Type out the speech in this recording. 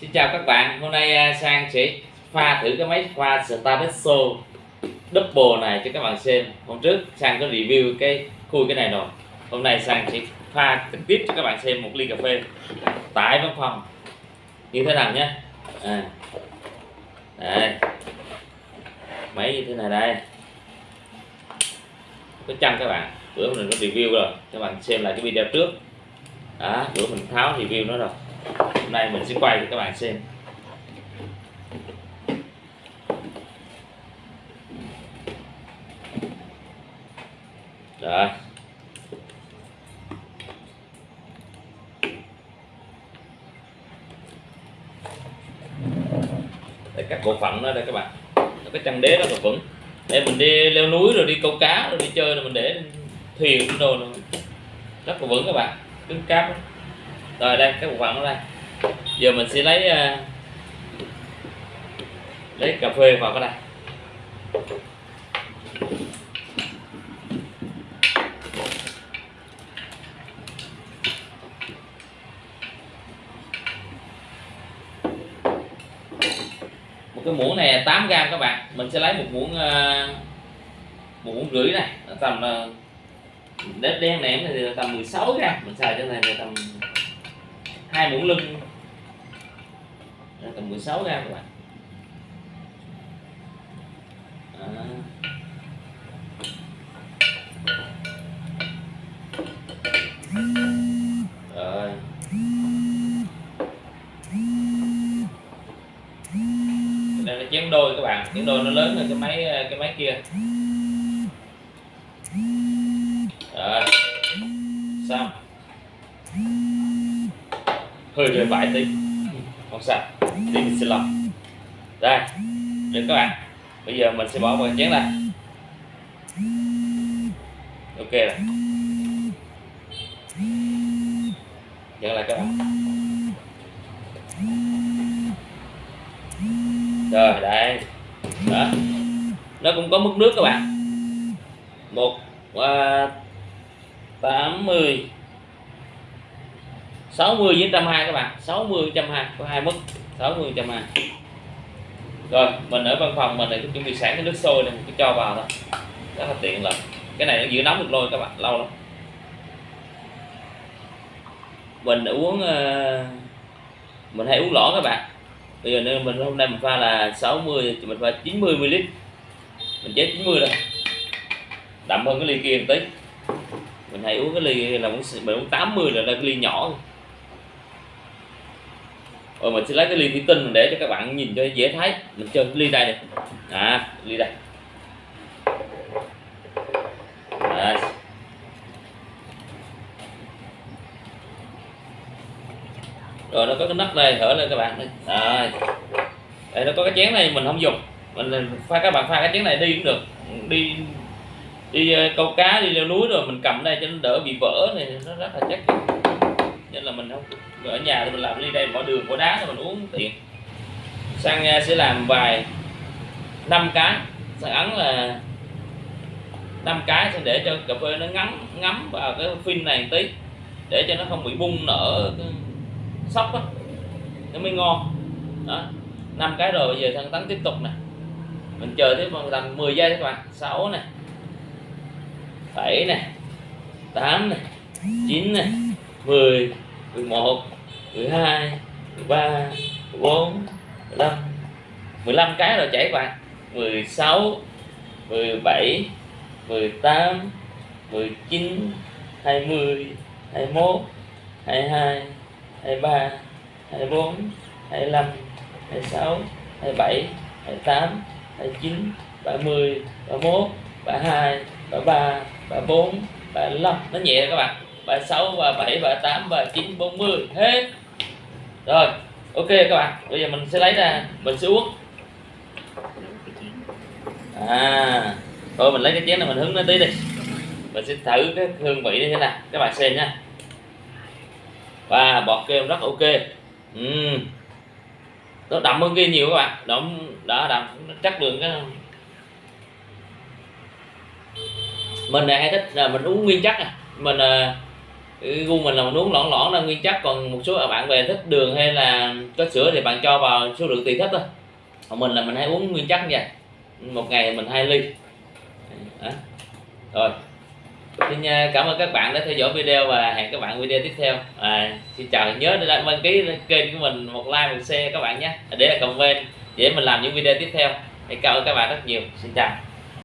Xin chào các bạn, hôm nay à, Sang sẽ pha thử cái máy pha Starbesso Double này cho các bạn xem. Hôm trước Sang có review cái khui cái này rồi. Hôm nay Sang sẽ pha trực tiếp cho các bạn xem một ly cà phê. Tại văn phòng. Như thế nào nhé? À. Đây. Máy như thế này đây. Có chân các bạn, bữa mình có review rồi. Các bạn xem lại cái video trước. Đó, bữa mình tháo review nó rồi hôm nay mình sẽ quay cho các bạn xem. Rồi. Để các bộ phận đó đây các bạn. Cái chân đế nó là vững để mình đi leo núi rồi đi câu cá rồi đi chơi rồi mình để thuyền đồ rất là vững các bạn. Cứng cáp rồi đây cái bộ phận ở đây. Giờ mình sẽ lấy uh, lấy cà phê vào cái đây một cái muỗng này 8 gram các bạn. Mình sẽ lấy một muỗng uh, một muỗng rưỡi này. Tầm ờ, uh, đất đen ném này thì tầm 16 gram. Mình xài cho này là tầm hai muỗng lưng. Tầm 16 gram các bạn. À. rồi. Đây là chén đôi các bạn. Chén đôi nó lớn hơn cái máy cái máy kia. Rồi. Xong hơi về vải tí. Không sao đi mình sẽ đây được các bạn. Bây giờ mình sẽ bỏ vào chén này ok rồi. Nhận lại các bạn. Rồi đây. Đó. Nó cũng có mức nước các bạn. Một à, tám, 80 60 với 120 các bạn. 60 120 có hai mức. 60 120 rồi, mình ở văn phòng mình này chuẩn bị sẵn cái nước sôi này mình cứ cho vào thôi. Rất là tiện lợi. Cái này nó giữ nóng được lôi các bạn, lâu lắm. Mình đã uống ờ, mình hay uống lỏ các bạn. Bây giờ nên mình hôm nay mình pha là 60 thì mình pha 90 ml. Mình chế 90 rồi đậm hơn cái ly kia một tí. Mình hay uống cái ly là mình uống 80 là cái ly nhỏ rồi mình sẽ lấy cái ly thủy tinh để cho các bạn nhìn cho dễ thấy. Mình chơi cái ly đây này à ly đây. Đấy. rồi, nó có cái nắp đây thở lên các bạn đây đây, nó có cái chén này mình không dùng. Mình pha, các bạn pha cái chén này đi cũng được. Đi đi ờ, câu cá, đi leo núi rồi mình cầm đây cho nó đỡ bị vỡ này, nó rất là chắc nên là mình không ở nhà thì mình làm ly đây bỏ đường bỏ đá thì mình uống tiện. Sang ờ, sẽ làm vài năm cái. Sang ấn là năm cái sẽ để cho cà phê nó ngắm ngắm vào cái phin này một tí. Để cho nó không bị bung nở sóc á. Nó mới ngon. Đó. Năm cái rồi bây giờ thằng tấn tiếp tục nè. Mình chờ tiếp bằng tầm 10 giây các bạn. 6 nè. 7 nè. 8 nè. 9 nè. 10 11 12 13 14 15 15 cái rồi chảy bạn 16 17 18 19 20 21 22 23 24 25 26 27 28 29 30 31 32 33 34 35 nó nhẹ các bạn. 36 37 38 39 40 hết. Rồi ok các bạn. Bây giờ mình sẽ lấy ra mình sẽ uống. À thôi mình lấy cái chén này mình hứng nó tí đi. Mình sẽ thử cái hương vị như thế nào. Các bạn xem nha. Và bọt kem rất ok. Uhm. nó đậm hơn kia nhiều các bạn. Đậm đã đậm. Chắc lượng cái mình này hay thích là mình uống nguyên chất à mình uh, cái gu mình là mình uống lõn lõn là nguyên chất còn một số bạn về thích đường hay là có sữa thì bạn cho vào số lượng tùy thích thôi. Còn mình là mình hay uống nguyên chất như vậy một ngày mình hai ly. Đó. rồi. Xin à, cảm ơn các bạn đã theo dõi video và hẹn các bạn video tiếp theo. À, xin chào nhớ để đăng ký kênh của mình một like một share các bạn nhé. Để là comment để mình làm những video tiếp theo. Cảm ơn các bạn rất nhiều. Xin chào.